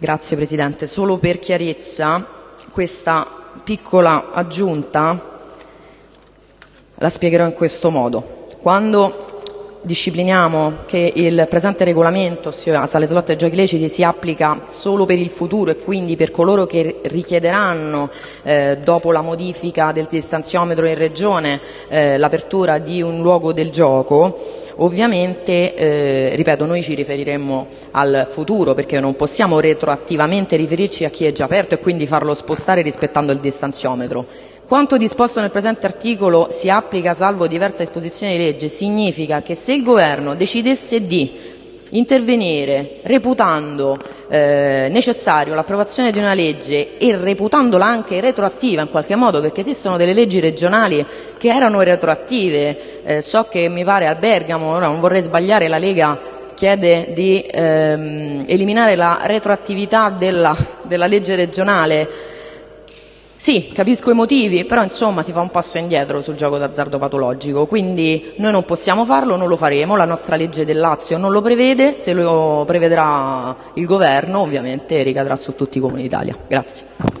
Grazie Presidente. Solo per chiarezza, questa piccola aggiunta la spiegherò in questo modo. Quando discipliniamo che il presente regolamento, ossia sale slot e giochi leciti, si applica solo per il futuro e quindi per coloro che richiederanno, eh, dopo la modifica del distanziometro in regione, eh, l'apertura di un luogo del gioco, Ovviamente, eh, ripeto, noi ci riferiremmo al futuro perché non possiamo retroattivamente riferirci a chi è già aperto e quindi farlo spostare rispettando il distanziometro. Quanto disposto nel presente articolo si applica salvo diversa disposizione di legge significa che se il Governo decidesse di intervenire reputando eh, necessario l'approvazione di una legge e reputandola anche retroattiva in qualche modo, perché esistono delle leggi regionali che erano retroattive, eh, so che mi pare a Bergamo, non vorrei sbagliare, la Lega chiede di ehm, eliminare la retroattività della, della legge regionale sì, capisco i motivi, però insomma si fa un passo indietro sul gioco d'azzardo patologico, quindi noi non possiamo farlo, non lo faremo, la nostra legge del Lazio non lo prevede, se lo prevederà il governo ovviamente ricadrà su tutti i comuni d'Italia. Grazie.